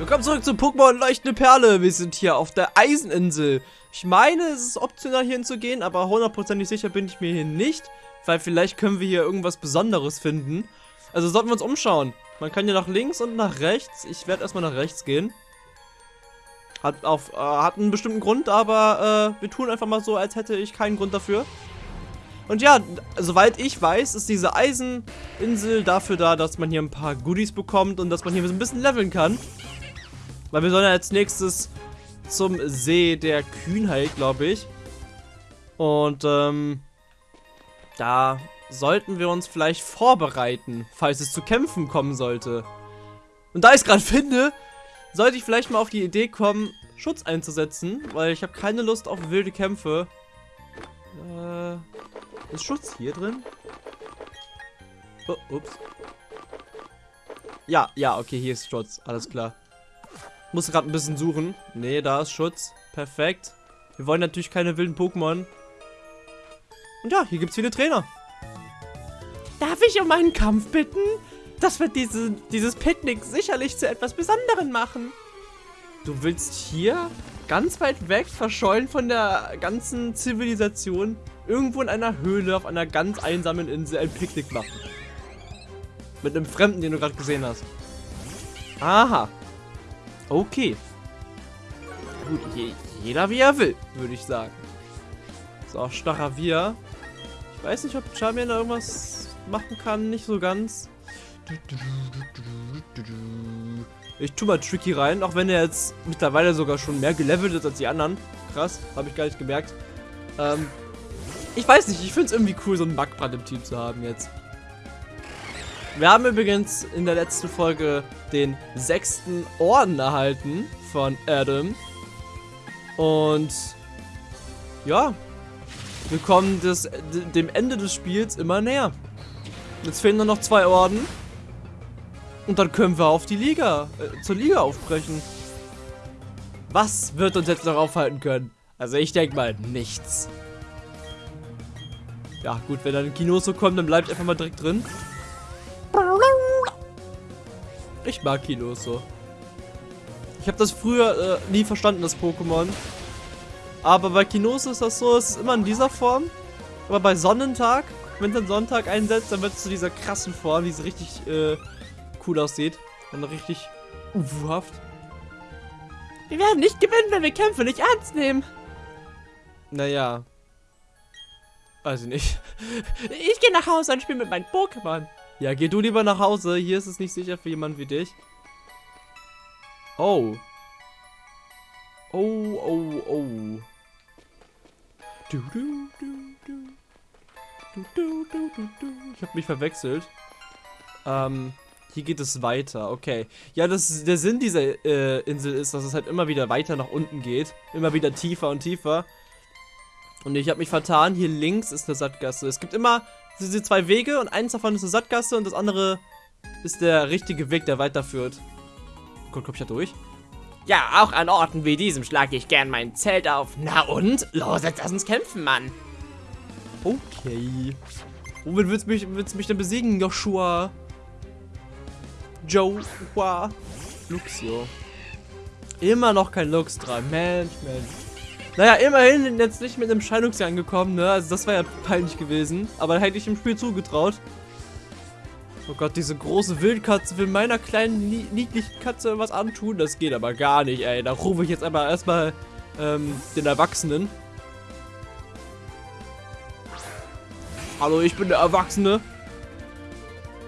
Willkommen zurück zu Pokémon Leuchtende Perle. Wir sind hier auf der Eiseninsel. Ich meine, es ist optional hier hinzugehen, aber hundertprozentig sicher bin ich mir hier nicht. Weil vielleicht können wir hier irgendwas Besonderes finden. Also sollten wir uns umschauen. Man kann hier nach links und nach rechts. Ich werde erstmal nach rechts gehen. Hat, auf, äh, hat einen bestimmten Grund, aber äh, wir tun einfach mal so, als hätte ich keinen Grund dafür. Und ja, soweit ich weiß, ist diese Eiseninsel dafür da, dass man hier ein paar Goodies bekommt und dass man hier ein bisschen leveln kann. Weil wir sollen ja als nächstes zum See der Kühnheit, glaube ich. Und ähm, da sollten wir uns vielleicht vorbereiten, falls es zu Kämpfen kommen sollte. Und da ich es gerade finde, sollte ich vielleicht mal auf die Idee kommen, Schutz einzusetzen, weil ich habe keine Lust auf wilde Kämpfe. Äh, ist Schutz hier drin? Oh, ups. Ja, ja, okay, hier ist Schutz. Alles klar. Muss gerade ein bisschen suchen. Nee, da ist Schutz. Perfekt. Wir wollen natürlich keine wilden Pokémon. Und ja, hier gibt es viele Trainer. Darf ich um einen Kampf bitten? Das wird diese, dieses Picknick sicherlich zu etwas Besonderem machen. Du willst hier, ganz weit weg, verschollen von der ganzen Zivilisation, irgendwo in einer Höhle auf einer ganz einsamen Insel ein Picknick machen. Mit einem Fremden, den du gerade gesehen hast. Aha. Okay. Gut, je, jeder wie er will, würde ich sagen. So, Staravia. Ich weiß nicht, ob Charmian da irgendwas machen kann, nicht so ganz. Ich tue mal Tricky rein, auch wenn er jetzt mittlerweile sogar schon mehr gelevelt ist als die anderen. Krass, habe ich gar nicht gemerkt. Ähm, ich weiß nicht, ich finde es irgendwie cool, so einen Backbrand im Team zu haben jetzt. Wir haben übrigens in der letzten Folge den sechsten Orden erhalten von Adam. Und ja, wir kommen des, dem Ende des Spiels immer näher. Jetzt fehlen nur noch zwei Orden. Und dann können wir auf die Liga, äh, zur Liga aufbrechen. Was wird uns jetzt noch aufhalten können? Also ich denke mal, nichts. Ja gut, wenn dann ein Kinoso kommt, dann bleibt einfach mal direkt drin. Ich mag Kinoso. Ich habe das früher äh, nie verstanden, das Pokémon. Aber bei Kinoso ist das so, es ist immer in dieser Form. Aber bei Sonnentag, wenn dann Sonntag einsetzt, dann wird es zu dieser krassen Form, die so richtig äh, cool aussieht. Und richtig ufuhaft. Wir werden nicht gewinnen, wenn wir Kämpfe nicht ernst nehmen. Naja. Weiß ich nicht. Ich gehe nach Hause und spiele mit meinen Pokémon. Ja, geh du lieber nach Hause. Hier ist es nicht sicher für jemanden wie dich. Oh. Oh, oh, oh. Du, du, du, du. Du, du, du, du, du. Ich habe mich verwechselt. Ähm, hier geht es weiter. Okay. Ja, das, der Sinn dieser äh, Insel ist, dass es halt immer wieder weiter nach unten geht. Immer wieder tiefer und tiefer. Und ich habe mich vertan. Hier links ist eine Sattgasse. Es gibt immer diese zwei Wege und eins davon ist eine Sattgasse und das andere ist der richtige Weg, der weiterführt. Gut, komm ich da durch? Ja, auch an Orten wie diesem schlage ich gern mein Zelt auf. Na und? Los, jetzt lass uns kämpfen, Mann. Okay. Womit willst du mich, willst du mich denn besiegen, Joshua? Joshua. Luxio. Immer noch kein Lux dran. Mensch, Mensch. Naja, immerhin jetzt nicht mit einem Scheidungsjahr angekommen, ne? Also das war ja peinlich gewesen. Aber hätte ich im Spiel zugetraut. Oh Gott, diese große Wildkatze will meiner kleinen, niedlichen Katze was antun. Das geht aber gar nicht, ey. Da rufe ich jetzt aber erstmal ähm, den Erwachsenen. Hallo, ich bin der Erwachsene.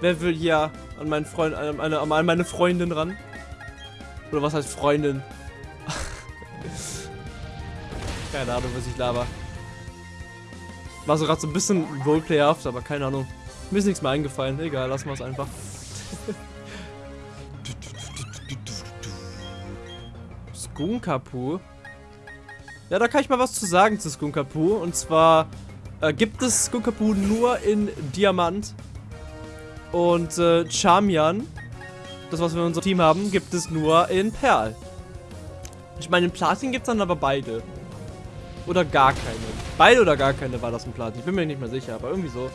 Wer will hier an meinen Freund, an, meine, an meine Freundin ran? Oder was heißt Freundin? Keine Ahnung, was ich laber. War so gerade so ein bisschen roleplayhaft, aber keine Ahnung. Mir ist nichts mehr eingefallen. Egal, lassen wir es einfach. Skunkapu. Ja, da kann ich mal was zu sagen zu Skunkapu. Und zwar äh, gibt es Skunkapu nur in Diamant. Und äh, Charmian, das was wir in unserem Team haben, gibt es nur in Perl. Ich meine, in Platin gibt es dann aber beide. Oder gar keine. Beide oder gar keine war das in Platin. Ich bin mir nicht mehr sicher, aber irgendwie so.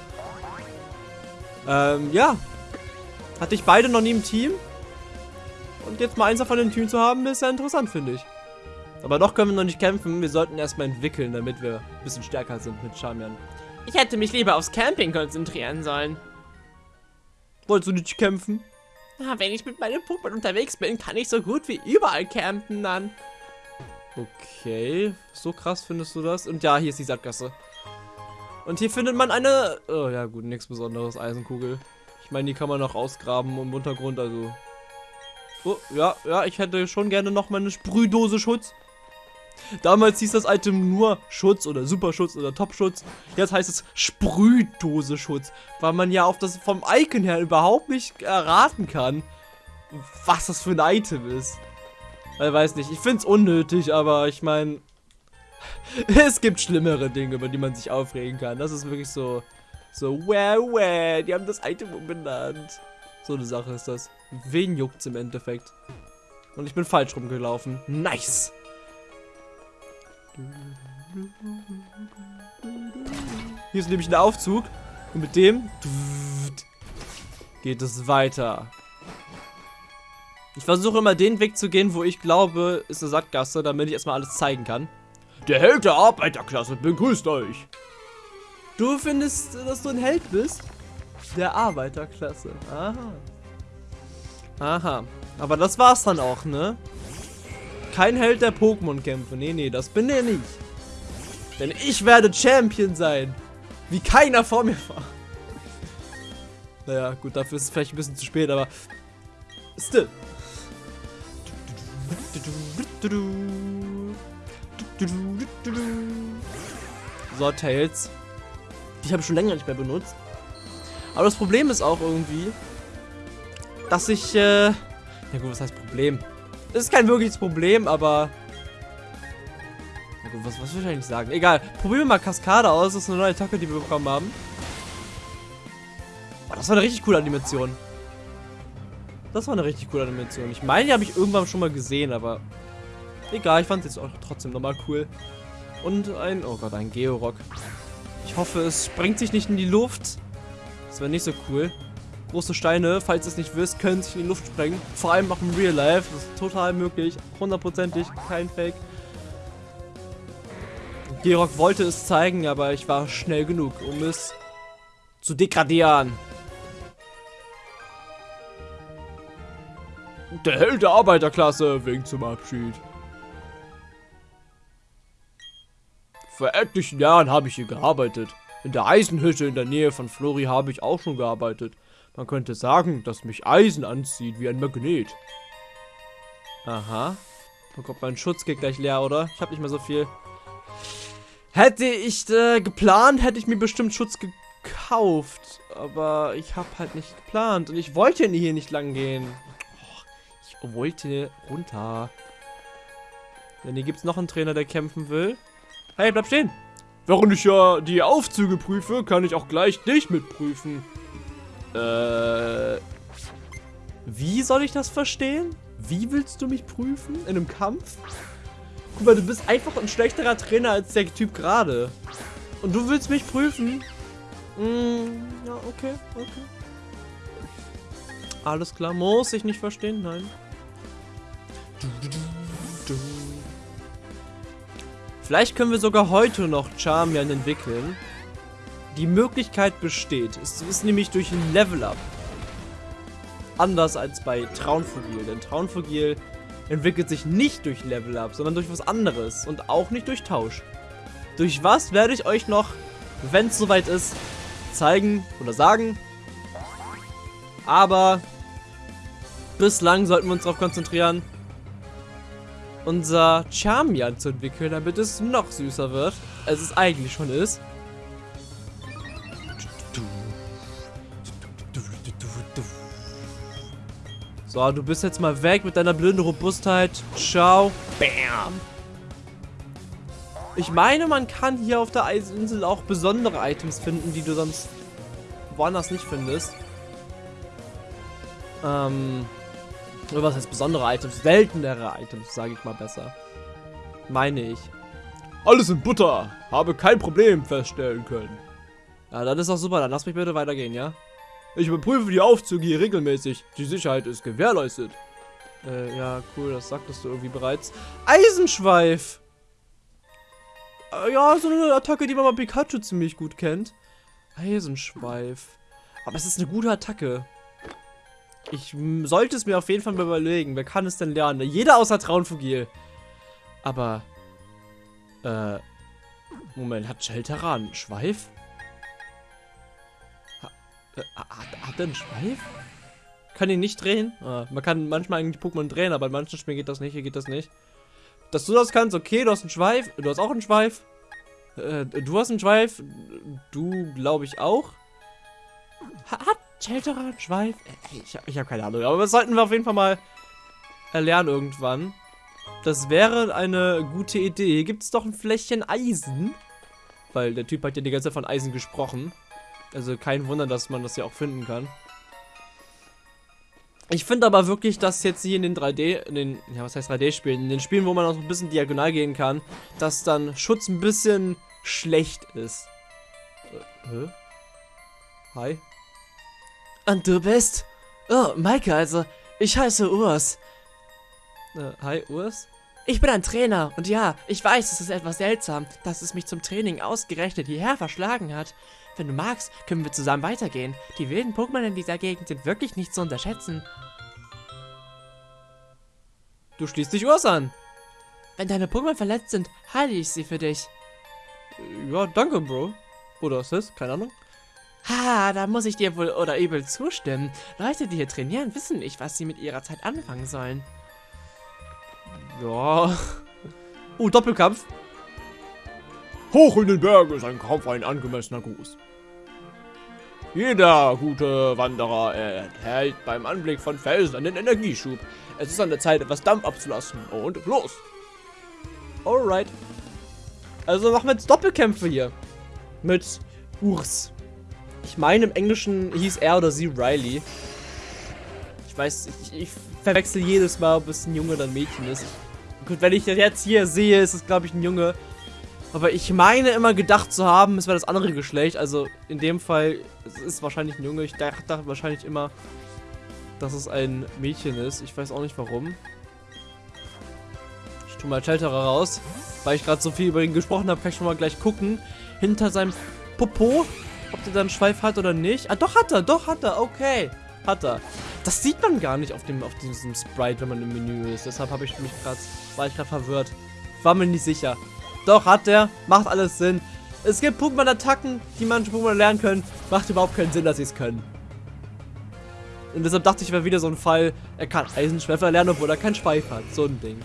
Ähm, ja. Hatte ich beide noch nie im Team. Und jetzt mal eins von den Teams zu haben, ist ja interessant, finde ich. Aber noch können wir noch nicht kämpfen. Wir sollten erstmal entwickeln, damit wir ein bisschen stärker sind mit Charmian. Ich hätte mich lieber aufs Camping konzentrieren sollen. Wolltest du nicht kämpfen? Na, wenn ich mit meinem Pokémon unterwegs bin, kann ich so gut wie überall campen dann. Okay, so krass findest du das? Und ja, hier ist die Sackgasse. Und hier findet man eine... Oh ja gut, nichts besonderes, Eisenkugel. Ich meine, die kann man noch ausgraben im Untergrund, also... Oh, ja, ja, ich hätte schon gerne noch mal eine Sprühdose Schutz. Damals hieß das Item nur Schutz oder Superschutz oder Topschutz. Jetzt heißt es Sprühdose Schutz, weil man ja auf das vom Icon her überhaupt nicht erraten kann, was das für ein Item ist. Ich weiß nicht, ich finde es unnötig, aber ich meine, es gibt schlimmere Dinge, über die man sich aufregen kann. Das ist wirklich so, so, wäh, wäh, die haben das Item umbenannt. So eine Sache ist das. Wen juckt's im Endeffekt? Und ich bin falsch rumgelaufen. Nice! Hier ist nämlich ein Aufzug. Und mit dem geht es weiter. Ich versuche immer den Weg zu gehen, wo ich glaube, ist eine Sackgasse, damit ich erstmal alles zeigen kann. Der Held der Arbeiterklasse begrüßt euch. Du findest, dass du ein Held bist? Der Arbeiterklasse. Aha. Aha. Aber das war's dann auch, ne? Kein Held der Pokémon-Kämpfe. Nee, nee, das bin ich nicht. Denn ich werde Champion sein. Wie keiner vor mir war. Naja, gut, dafür ist es vielleicht ein bisschen zu spät, aber... Still. So, Tails. Die habe ich schon länger nicht mehr benutzt. Aber das Problem ist auch irgendwie, dass ich, äh... Ja gut, was heißt Problem? Das ist kein wirkliches Problem, aber... Ja gut, was, was will ich eigentlich sagen? Egal, probieren wir mal Kaskade aus. Das ist eine neue Attacke, die wir bekommen haben. Oh, das war eine richtig coole Animation. Das war eine richtig coole Animation. Ich meine, die habe ich irgendwann schon mal gesehen, aber... Egal, ich fand es jetzt auch trotzdem nochmal cool. Und ein... Oh Gott, ein Georock. Ich hoffe, es sprengt sich nicht in die Luft. Das wäre nicht so cool. Große Steine, falls ihr es nicht wisst, können sich in die Luft sprengen. Vor allem auch im Real Life. Das ist total möglich. Hundertprozentig, kein Fake. Gerock wollte es zeigen, aber ich war schnell genug, um es zu degradieren. Der Held der Arbeiterklasse winkt zum Abschied. Vor etlichen Jahren habe ich hier gearbeitet. In der Eisenhütte in der Nähe von Flori habe ich auch schon gearbeitet. Man könnte sagen, dass mich Eisen anzieht wie ein Magnet. Aha. Oh Gott, mein Schutz geht gleich leer, oder? Ich habe nicht mehr so viel. Hätte ich äh, geplant, hätte ich mir bestimmt Schutz gekauft. Aber ich habe halt nicht geplant. Und ich wollte hier nicht lang gehen. Ich wollte runter. Denn hier gibt es noch einen Trainer, der kämpfen will. Hey, bleib stehen. Während ich ja die Aufzüge prüfe, kann ich auch gleich dich mitprüfen. Äh. Wie soll ich das verstehen? Wie willst du mich prüfen? In einem Kampf? Guck mal, du bist einfach ein schlechterer Trainer als der Typ gerade. Und du willst mich prüfen? Mm, ja, okay, okay. Alles klar, muss ich nicht verstehen, nein. Vielleicht können wir sogar heute noch Charmian entwickeln. Die Möglichkeit besteht. Es ist nämlich durch ein Level-Up. Anders als bei Traunfugil. Denn Traunfugil entwickelt sich nicht durch Level-Up, sondern durch was anderes. Und auch nicht durch Tausch. Durch was werde ich euch noch, wenn es soweit ist, zeigen oder sagen. Aber bislang sollten wir uns darauf konzentrieren, unser Charmian zu entwickeln, damit es noch süßer wird, als es eigentlich schon ist. So, du bist jetzt mal weg mit deiner blöden Robustheit. Ciao. Bam. Ich meine, man kann hier auf der Eisinsel auch besondere Items finden, die du sonst woanders nicht findest. Ähm, oder was heißt besondere Items? Seltenere Items, sage ich mal besser. Meine ich. Alles in Butter. Habe kein Problem feststellen können. Ja, dann ist doch super. Dann lass mich bitte weitergehen, ja? Ich überprüfe die Aufzüge hier regelmäßig. Die Sicherheit ist gewährleistet. Äh, ja, cool, das sagtest du irgendwie bereits. Eisenschweif! Äh, ja, so eine Attacke, die man bei Pikachu ziemlich gut kennt. Eisenschweif. Aber es ist eine gute Attacke. Ich sollte es mir auf jeden Fall mal überlegen. Wer kann es denn lernen? Jeder außer Traunfugil. Aber, äh, Moment, hat Shelteran einen Schweif? Ha, äh, hat, hat er einen Schweif? Kann ihn nicht drehen? Ah, man kann manchmal eigentlich Pokémon drehen, aber in manchen Spielen geht das nicht, hier geht das nicht. Dass du das kannst, okay, du hast einen Schweif, du hast auch einen Schweif. Äh, du hast einen Schweif, du glaube ich auch. Hat Shelterer einen Schweif? Äh, ich, ich habe keine Ahnung, aber das sollten wir auf jeden Fall mal erlernen irgendwann. Das wäre eine gute Idee. Gibt es doch ein Fläschchen Eisen? Weil der Typ hat ja die ganze Zeit von Eisen gesprochen. Also kein Wunder, dass man das ja auch finden kann. Ich finde aber wirklich, dass jetzt hier in den 3D, in den, ja was heißt 3D-Spielen, in den Spielen, wo man auch ein bisschen diagonal gehen kann, dass dann Schutz ein bisschen schlecht ist. Äh, hä? Hi? Und du bist? Oh, Maike, also, ich heiße Urs. Äh, hi, Urs? Ich bin ein Trainer und ja, ich weiß, es ist etwas seltsam, dass es mich zum Training ausgerechnet hierher verschlagen hat. Wenn du magst, können wir zusammen weitergehen. Die wilden Pokémon in dieser Gegend sind wirklich nicht zu unterschätzen. Du schließt dich Urs an. Wenn deine Pokémon verletzt sind, heile ich sie für dich. Ja, danke, Bro. Oder ist das? Keine Ahnung. Ha, da muss ich dir wohl oder übel zustimmen. Leute, die hier trainieren, wissen nicht, was sie mit ihrer Zeit anfangen sollen. Ja. Oh, Doppelkampf. Hoch in den Bergen ist ein Kampf ein angemessener Gruß. Jeder gute Wanderer erhält beim Anblick von Felsen einen Energieschub. Es ist an der Zeit, etwas Dampf abzulassen. Und los! Alright. Also machen wir jetzt Doppelkämpfe hier. Mit Urs. Ich meine, im Englischen hieß er oder sie Riley. Ich weiß, ich, ich verwechsel jedes Mal, ob es ein Junge oder ein Mädchen ist. Gut, wenn ich das jetzt hier sehe, ist es, glaube ich, ein Junge. Aber ich meine immer gedacht zu haben, es wäre das andere Geschlecht. Also in dem Fall es ist wahrscheinlich ein Junge. Ich dachte wahrscheinlich immer, dass es ein Mädchen ist. Ich weiß auch nicht warum. Ich tue mal Shelterer raus. Weil ich gerade so viel über ihn gesprochen habe, kann ich schon mal gleich gucken. Hinter seinem Popo, ob der dann Schweif hat oder nicht. Ah, doch hat er, doch hat er, okay. Hat er. Das sieht man gar nicht auf, dem, auf diesem Sprite, wenn man im Menü ist. Deshalb habe ich mich gerade, war ich gerade verwirrt. War mir nicht sicher. Doch, hat er. Macht alles Sinn. Es gibt Pokémon-Attacken, die manche Pokémon lernen können. Macht überhaupt keinen Sinn, dass sie es können. Und deshalb dachte ich, wäre wieder so ein Fall, er kann Eisenschweffer lernen, obwohl er keinen Schweif hat. So ein Ding.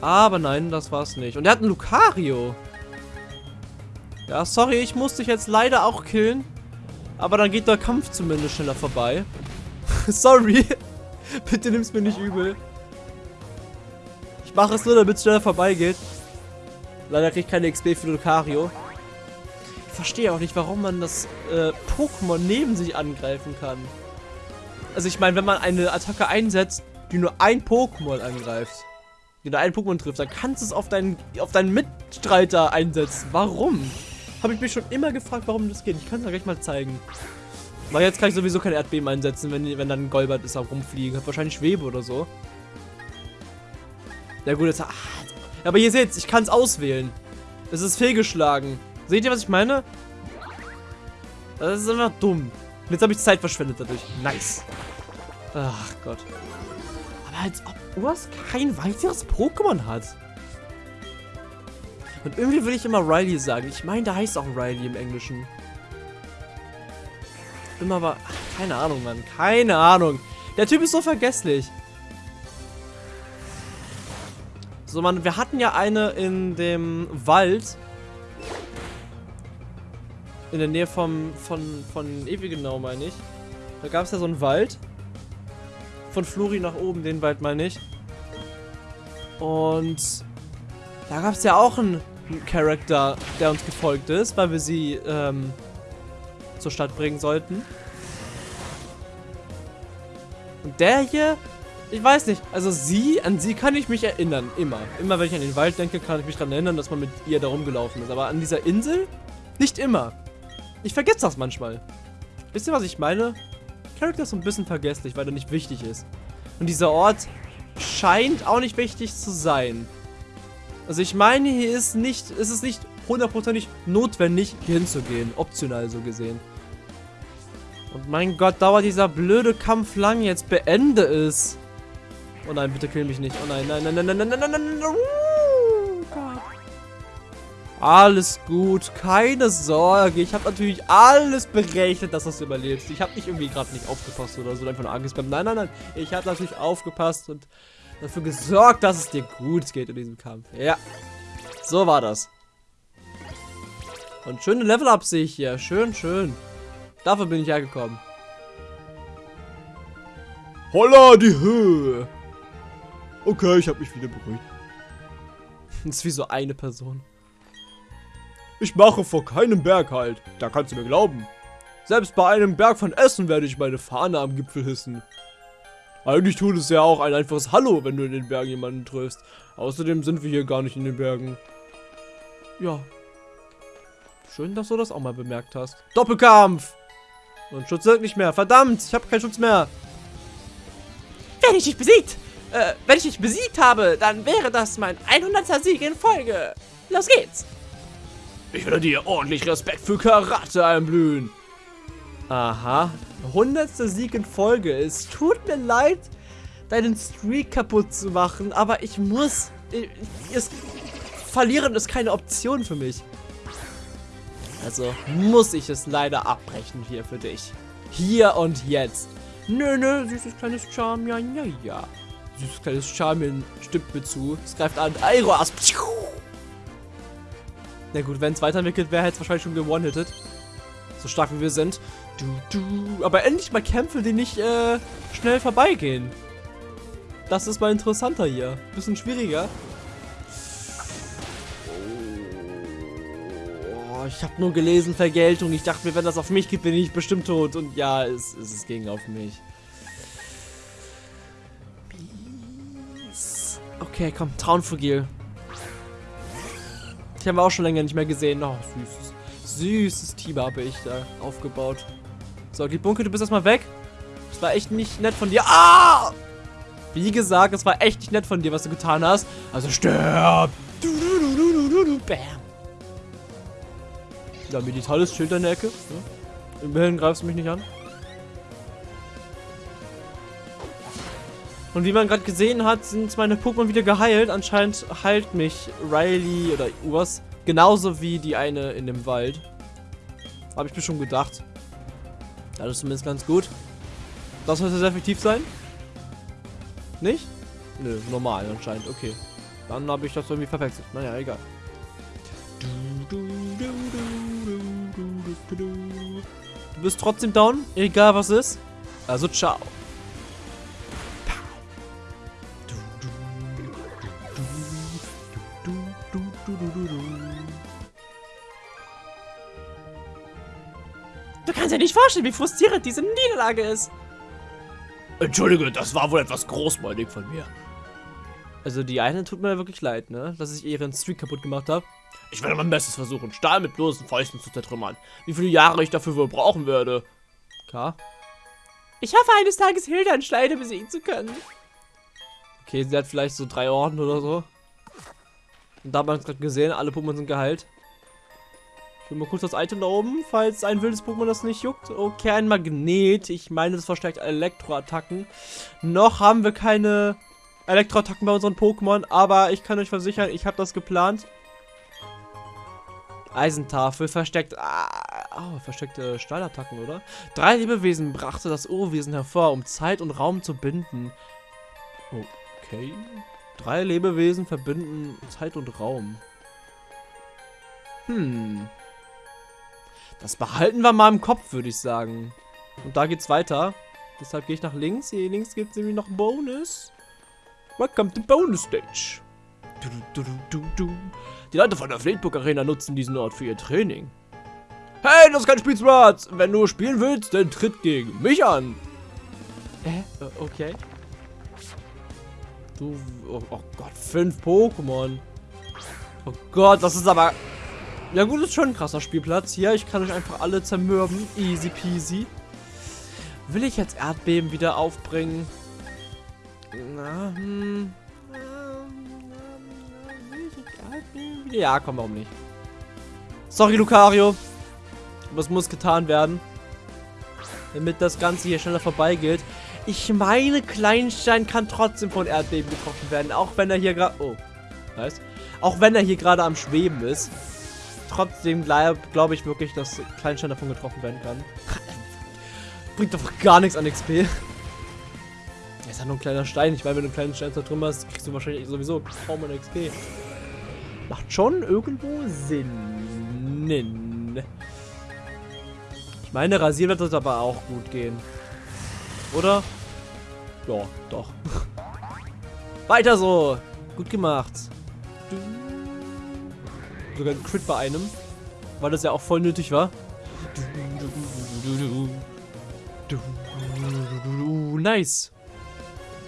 Aber nein, das war's nicht. Und er hat einen Lucario. Ja, sorry, ich muss dich jetzt leider auch killen. Aber dann geht der Kampf zumindest schneller vorbei. sorry. Bitte nimm's mir nicht übel. Ich mache es nur, damit es schneller vorbeigeht. Leider kriege ich keine XP für Lucario. Ich verstehe auch nicht, warum man das äh, Pokémon neben sich angreifen kann. Also ich meine, wenn man eine Attacke einsetzt, die nur ein Pokémon angreift, die nur ein Pokémon trifft, dann kannst du es auf deinen, auf deinen Mitstreiter einsetzen. Warum? Habe ich mich schon immer gefragt, warum das geht. Ich kann es gleich mal zeigen. Weil jetzt kann ich sowieso keine Erdbeben einsetzen, wenn, wenn dann ein Golbert ist, auch rumfliegen. Hat wahrscheinlich Schwebe oder so. Ja gut, jetzt... Ah, aber ihr seht, ich kann es auswählen. Es ist fehlgeschlagen. Seht ihr, was ich meine? Das ist einfach dumm. Jetzt habe ich Zeit verschwendet dadurch. Nice. Ach Gott. Aber als ob Urs kein weiteres Pokémon hat. Und irgendwie will ich immer Riley sagen. Ich meine, da heißt auch Riley im Englischen. Immer. Ach, keine Ahnung, Mann. Keine Ahnung. Der Typ ist so vergesslich. So, man, wir hatten ja eine in dem Wald. In der Nähe vom, von, von Ewigenau, meine ich. Da gab es ja so einen Wald. Von Flori nach oben, den Wald meine ich. Und da gab es ja auch einen Charakter, der uns gefolgt ist, weil wir sie ähm, zur Stadt bringen sollten. Und der hier ich weiß nicht. Also sie, an sie kann ich mich erinnern. Immer. Immer wenn ich an den Wald denke, kann ich mich daran erinnern, dass man mit ihr da rumgelaufen ist. Aber an dieser Insel? Nicht immer. Ich vergesse das manchmal. Wisst ihr, was ich meine? Charakter ist so ein bisschen vergesslich, weil er nicht wichtig ist. Und dieser Ort, scheint auch nicht wichtig zu sein. Also ich meine, hier ist nicht, ist es nicht hundertprozentig notwendig, hier hinzugehen. Optional so gesehen. Und mein Gott, dauert dieser blöde Kampf lang jetzt. Beende es. Oh nein, bitte kill mich nicht. Oh nein, nein, nein, nein, nein, nein, nein, nein, nein, nein. Gott. Alles gut, keine Sorge. Ich habe natürlich alles berechnet, dass du es überlebst. Ich habe nicht irgendwie gerade nicht aufgepasst oder so, einfach nur angespammt. Nein, nein, nein. Ich habe natürlich aufgepasst und dafür gesorgt, dass es dir gut geht in diesem Kampf. Ja, so war das. Und schöne Level-Ups sehe ich hier. Schön, schön. Dafür bin ich hergekommen. Holla, die Höhe. Okay, ich habe mich wieder beruhigt. Das ist wie so eine Person. Ich mache vor keinem Berg halt. Da kannst du mir glauben. Selbst bei einem Berg von Essen werde ich meine Fahne am Gipfel hissen. Eigentlich tut es ja auch ein einfaches Hallo, wenn du in den Bergen jemanden triffst. Außerdem sind wir hier gar nicht in den Bergen. Ja. Schön, dass du das auch mal bemerkt hast. Doppelkampf! Und Schutz wirkt nicht mehr. Verdammt, ich habe keinen Schutz mehr. Wenn ich dich besiegt, äh, wenn ich dich besiegt habe, dann wäre das mein 100. Sieg in Folge. Los geht's. Ich werde dir ordentlich Respekt für Karate einblühen. Aha. Hundertster Sieg in Folge. Es tut mir leid, deinen Streak kaputt zu machen, aber ich muss. Ich, es, verlieren ist keine Option für mich. Also muss ich es leider abbrechen hier für dich. Hier und jetzt. Nö, nö, süßes kleines Charm, ja, ja, ja. Süßes kleines Charmin stimmt mir zu. Es greift an. Aeroas. Na gut, wenn es weiterentwickelt wäre, hätte es wahrscheinlich schon gewonnen-hittet. So stark wie wir sind. Du, du. Aber endlich mal Kämpfe, die nicht äh, schnell vorbeigehen. Das ist mal interessanter hier. Bisschen schwieriger. Oh, ich habe nur gelesen Vergeltung. Ich dachte mir, wenn das auf mich geht, bin ich bestimmt tot. Und ja, es, es, ging auf mich. Okay, komm, Traunfugil. Die haben wir auch schon länger nicht mehr gesehen. Oh, süßes, süßes Team habe ich da aufgebaut. So, Bunke, du bist erstmal weg. Das war echt nicht nett von dir. Ah! Wie gesagt, es war echt nicht nett von dir, was du getan hast. Also stirb! Du, du, du, Bam! Ja, meditales Schild in der Ecke. Ja. Immerhin greifst du mich nicht an. Und wie man gerade gesehen hat, sind meine Pokémon wieder geheilt. Anscheinend heilt mich Riley oder Urs genauso wie die eine in dem Wald. Habe ich mir schon gedacht. Das ist zumindest ganz gut. Das sollte sehr effektiv sein. Nicht? Nö, normal anscheinend. Okay. Dann habe ich das irgendwie verwechselt. Naja, egal. Du bist trotzdem down, egal was ist. Also ciao. Nicht vorstellen, wie frustrierend diese Niederlage ist. Entschuldige, das war wohl etwas großmäulig von mir. Also die eine tut mir wirklich leid, ne? Dass ich ihren Streak kaputt gemacht habe. Ich werde mein Bestes versuchen, Stahl mit bloßen Fäusten zu zertrümmern. Wie viele Jahre ich dafür wohl brauchen werde. K. Ich hoffe, eines Tages Hilda in Schleide besiegen zu können. Okay, sie hat vielleicht so drei Orden oder so. Und da hat man es gerade gesehen, alle Pokémon sind geheilt. Will mal kurz das Item da oben, falls ein wildes Pokémon das nicht juckt. Okay, ein Magnet. Ich meine, das verstärkt Elektroattacken. Noch haben wir keine Elektroattacken bei unseren Pokémon, aber ich kann euch versichern, ich habe das geplant. Eisentafel versteckt. Ah, oh, versteckte Stahlattacken, oder? Drei Lebewesen brachte das Urwesen hervor, um Zeit und Raum zu binden. Okay. Drei Lebewesen verbinden Zeit und Raum. Hm. Das behalten wir mal im Kopf, würde ich sagen. Und da geht's weiter. Deshalb gehe ich nach links. Hier links gibt es nämlich noch einen Bonus. Welcome to Bonus Stage. Du, du, du, Die Leute von der Fleetbook Arena nutzen diesen Ort für ihr Training. Hey, das ist kein Spielsrad. Wenn du spielen willst, dann tritt gegen mich an. Hä? Äh, okay. Du, oh, oh Gott, fünf Pokémon. Oh Gott, das ist aber... Ja gut, ist schon ein krasser Spielplatz hier. Ich kann euch einfach alle zermürben. Easy peasy. Will ich jetzt Erdbeben wieder aufbringen? Na, Ja, hm. Ja, komm, warum nicht? Sorry, Lucario. Es muss getan werden. Damit das Ganze hier schneller vorbeigeht. Ich meine, Kleinstein kann trotzdem von Erdbeben getroffen werden. Auch wenn er hier gerade... Oh. Nice. Auch wenn er hier gerade am Schweben ist. Trotzdem glaube glaub ich wirklich, dass Kleinstein davon getroffen werden kann. Bringt doch gar nichts an XP. ist ja nur ein kleiner Stein. Ich meine, wenn du einen kleinen Stein da hast, kriegst du wahrscheinlich sowieso kaum eine XP. Macht schon irgendwo Sinn. Ich meine, rasieren wird das aber auch gut gehen. Oder? Ja, doch. Weiter so. Gut gemacht. Sogar ein Crit bei einem. Weil das ja auch voll nötig war. Nice.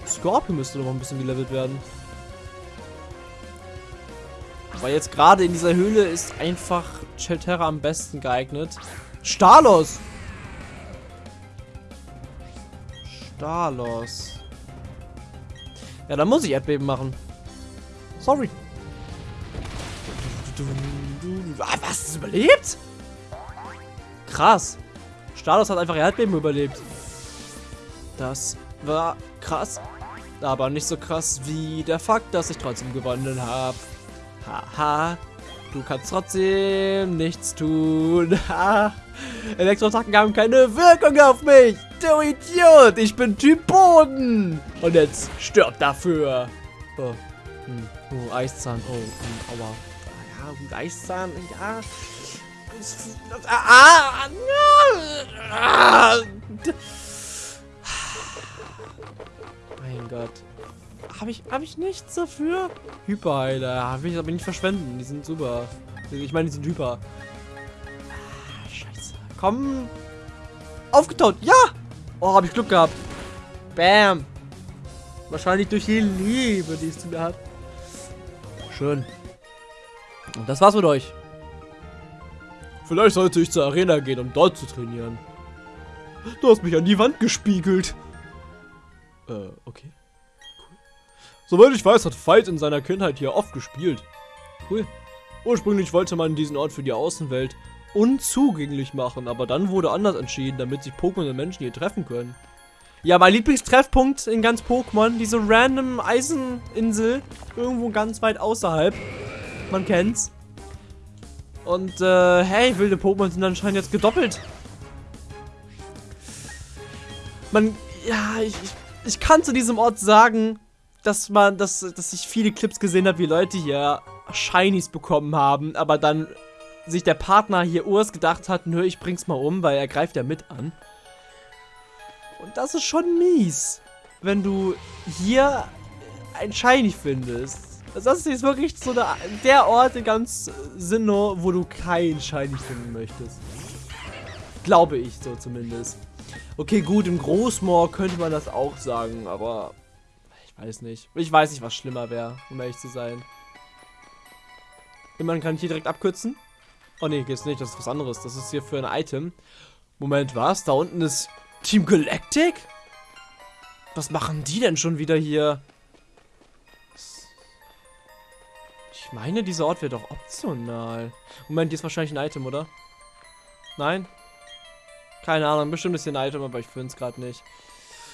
Scorpion müsste noch ein bisschen gelevelt werden. Aber jetzt gerade in dieser Höhle ist einfach Chelterra am besten geeignet. Stalos! Stalos. Ja, dann muss ich Erdbeben machen. Sorry. Ah, was? Ist überlebt? Krass. Stalos hat einfach Erdbeben überlebt. Das war krass. Aber nicht so krass wie der Fakt, dass ich trotzdem gewonnen habe. Haha. Du kannst trotzdem nichts tun. Elektroattacken haben keine Wirkung auf mich. Du Idiot. Ich bin Typ Boden. Und jetzt stirb dafür. Oh, hm. oh Eiszahn. Oh, hm. aua. Ja, Eiszahn. Ja. Ah, ah, ah. Mein Gott. Habe ich, hab ich nichts dafür? Hyperheiler. Will ich aber nicht verschwenden. Die sind super. Ich meine, die sind hyper. Ah, scheiße. Komm. Aufgetaut. Ja. Oh, habe ich Glück gehabt. Bam. Wahrscheinlich durch die Liebe, die es zu mir hat. Schön. Und das war's mit euch. Vielleicht sollte ich zur Arena gehen, um dort zu trainieren. Du hast mich an die Wand gespiegelt. Äh, okay. Soweit ich weiß, hat Veit in seiner Kindheit hier oft gespielt. Cool. Ursprünglich wollte man diesen Ort für die Außenwelt unzugänglich machen, aber dann wurde anders entschieden, damit sich Pokémon und Menschen hier treffen können. Ja, mein Lieblingstreffpunkt in ganz Pokémon, diese random Eiseninsel, irgendwo ganz weit außerhalb. Man kennt's. Und, äh, hey, wilde Pokémon sind anscheinend jetzt gedoppelt. Man, ja, ich, ich, ich kann zu diesem Ort sagen, dass man, dass, dass ich viele Clips gesehen habe, wie Leute hier Shinies bekommen haben, aber dann sich der Partner hier Urs gedacht hat, nö, ich bring's mal um, weil er greift ja mit an. Und das ist schon mies, wenn du hier ein Shiny findest. Das ist wirklich so der, der Ort in ganz Sinnoh, wo du kein Shiny finden möchtest. Glaube ich so zumindest. Okay, gut, im Großmoor könnte man das auch sagen, aber Weiß nicht. Ich weiß nicht, was schlimmer wäre, um ehrlich zu sein. Man kann hier direkt abkürzen. Oh ne, geht's nicht, das ist was anderes. Das ist hier für ein Item. Moment, was? Da unten ist Team Galactic? Was machen die denn schon wieder hier? Meine, dieser Ort wäre doch optional. Moment, hier ist wahrscheinlich ein Item, oder? Nein? Keine Ahnung, bestimmt ist hier ein Item, aber ich finde es gerade nicht.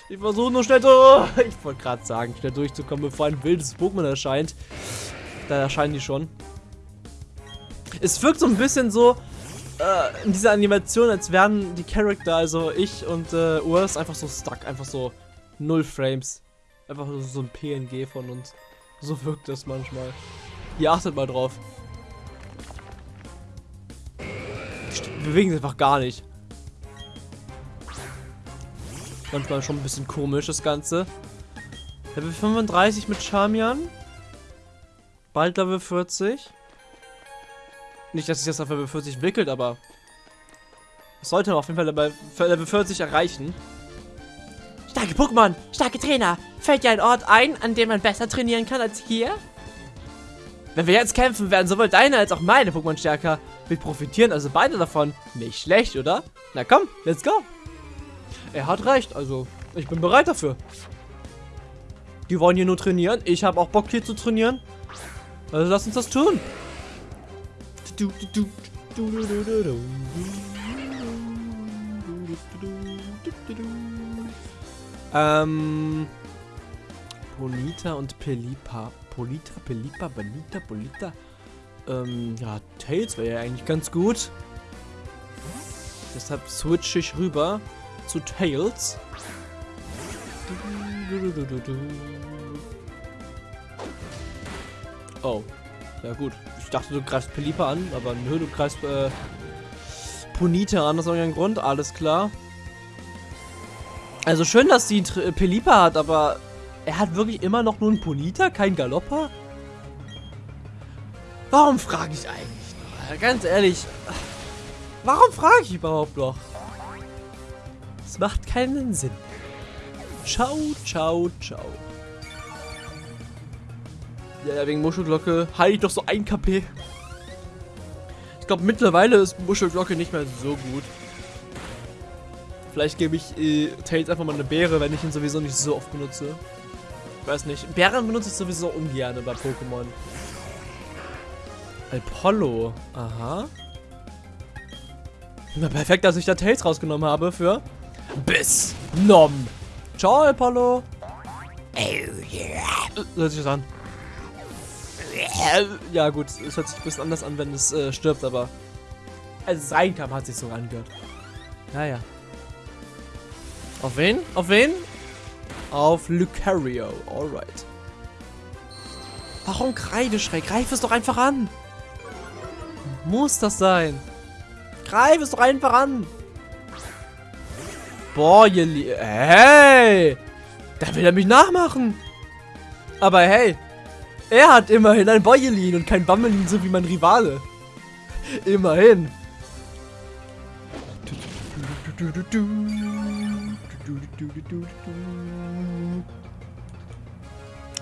Ich versuche nur schnell so. Ich wollte gerade sagen, schnell durchzukommen, bevor ein wildes Pokémon erscheint. Da erscheinen die schon. Es wirkt so ein bisschen so äh, in dieser Animation, als wären die Charakter, also ich und äh, Urs, einfach so stuck. Einfach so null Frames. Einfach so ein PNG von uns. So wirkt das manchmal. Ihr achtet mal drauf. Die bewegen sich einfach gar nicht. Manchmal schon ein bisschen komisch, das Ganze. Level 35 mit Charmian. Bald Level 40. Nicht, dass sich das auf Level 40 entwickelt, aber... Das sollte man auf jeden Fall Level, Level 40 erreichen. Starke Pokémon, starke Trainer. Fällt dir ein Ort ein, an dem man besser trainieren kann als hier? Wenn wir jetzt kämpfen, werden sowohl deine als auch meine Pokémon stärker. Wir profitieren also beide davon. Nicht schlecht, oder? Na komm, let's go. Er hat recht, also ich bin bereit dafür. Die wollen hier nur trainieren. Ich habe auch Bock hier zu trainieren. Also lass uns das tun. Ähm. Bonita und Pelipa. Polita, Pelipa, Bonita, Polita. Ähm, ja, Tails wäre ja eigentlich ganz gut. Deshalb switche ich rüber zu Tails. Oh. Ja gut. Ich dachte, du greifst Pelipa an, aber nö, du greifst äh, Ponita an, aus irgendeinem Grund. Alles klar. Also schön, dass sie Tr- Pelipa hat, aber er hat wirklich immer noch nur einen Ponita, kein Galoppa? Warum frage ich eigentlich noch? Ganz ehrlich, warum frage ich überhaupt noch? Es macht keinen Sinn. Ciao, ciao, ciao. Ja, ja, wegen Muschelglocke heile ich doch so ein KP. Ich glaube, mittlerweile ist Muschelglocke nicht mehr so gut. Vielleicht gebe ich äh, Tails einfach mal eine Beere, wenn ich ihn sowieso nicht so oft benutze. Weiß nicht. Bären benutze ich sowieso ungern bei Pokémon. Apollo. Aha. Na, perfekt, dass ich da Tails rausgenommen habe für Biss. Nom. Ciao, Apollo. Äh, Hört sich das an. Ja, gut, es hört sich ein bisschen anders an, wenn es äh, stirbt, aber als es reinkam, hat sich so angehört. Naja. Auf wen? Auf wen? Auf Lucario. Alright. Warum Kreideschreck? Greif es doch einfach an. Muss das sein? Greif es doch einfach an. Boah, ihr Lie Hey! Da will er mich nachmachen. Aber hey, er hat immerhin ein Boyelin und kein Bammelin, so wie mein Rivale. Immerhin.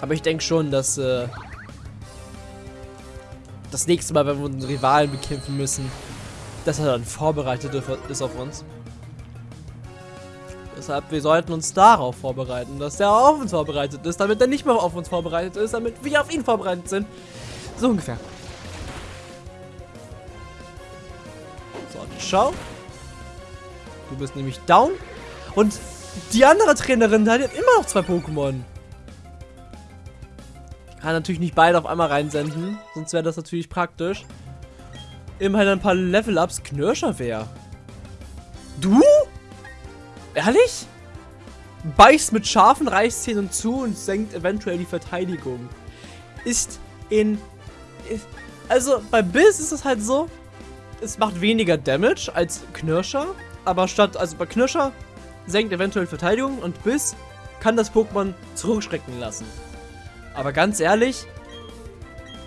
Aber ich denke schon, dass äh, das nächste Mal, wenn wir unseren Rivalen bekämpfen müssen, dass er dann vorbereitet ist auf uns. Deshalb, wir sollten uns darauf vorbereiten, dass der auf uns vorbereitet ist, damit er nicht mehr auf uns vorbereitet ist, damit wir auf ihn vorbereitet sind. So ungefähr. So, schau. Du bist nämlich down. Und die andere Trainerin, die hat immer noch zwei Pokémon. Kann natürlich nicht beide auf einmal reinsenden, sonst wäre das natürlich praktisch. Immerhin ein paar Level-Ups. Knirscher wer? Du? Ehrlich? Beißt mit scharfen Reißzähnen zu und senkt eventuell die Verteidigung. Ist in... Also bei Biss ist es halt so, es macht weniger Damage als Knirscher, aber statt, also bei Knirscher senkt eventuell Verteidigung und Biss kann das Pokémon zurückschrecken lassen. Aber ganz ehrlich,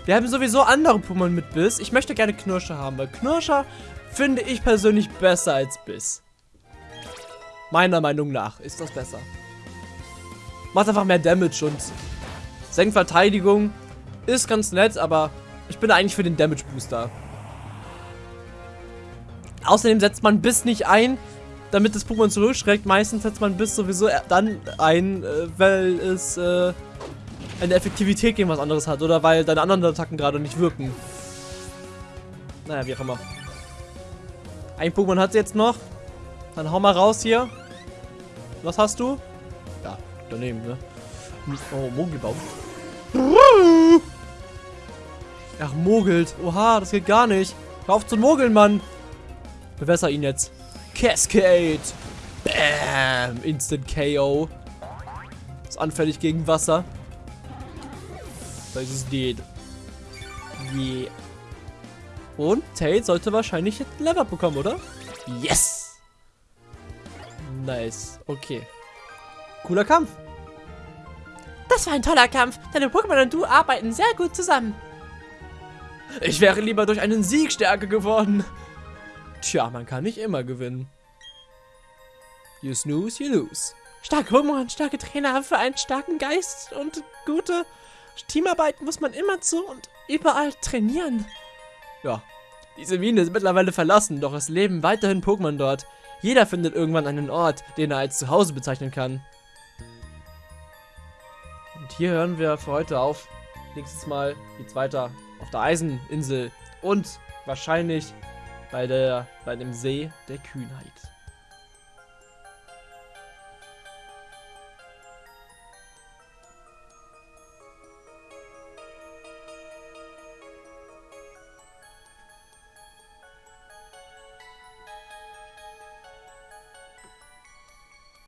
wir haben sowieso andere Pokémon mit Biss. Ich möchte gerne Knirscher haben, weil Knirscher finde ich persönlich besser als Biss. Meiner Meinung nach ist das besser. Macht einfach mehr Damage und senkt Verteidigung. Ist ganz nett, aber ich bin eigentlich für den Damage Booster. Außerdem setzt man Biss nicht ein, damit das Pokémon zurückschreckt. Meistens setzt man Biss sowieso dann ein, äh, weil es äh, eine Effektivität gegen was anderes hat. Oder weil deine anderen Attacken gerade nicht wirken. Naja, wie auch immer. Ein Pokémon hat sie jetzt noch. Dann hau mal raus hier. Was hast du? Ja, daneben, ne? Oh, Mogelbaum. Ach, mogelt. Oha, das geht gar nicht. Hör auf zu mogeln, Mann. Bewässer ihn jetzt. Cascade. Bam. Instant KO. Ist anfällig gegen Wasser. Das ist dead. Yeah. Und Tail sollte wahrscheinlich jetzt ein Level bekommen, oder? Yes! Nice. Okay. Cooler Kampf. Das war ein toller Kampf. Deine Pokémon und du arbeiten sehr gut zusammen. Ich wäre lieber durch einen Sieg stärker geworden. Tja, man kann nicht immer gewinnen. You snooze, you lose. Starke Pokémon, starke Trainer haben für einen starken Geist und gute Teamarbeit muss man immerzu und überall trainieren. Ja. Diese Mine ist mittlerweile verlassen, doch es leben weiterhin Pokémon dort. Jeder findet irgendwann einen Ort, den er als Zuhause bezeichnen kann. Und hier hören wir für heute auf. Nächstes Mal geht's weiter auf der Eiseninsel und wahrscheinlich bei, der, bei dem See der Kühnheit.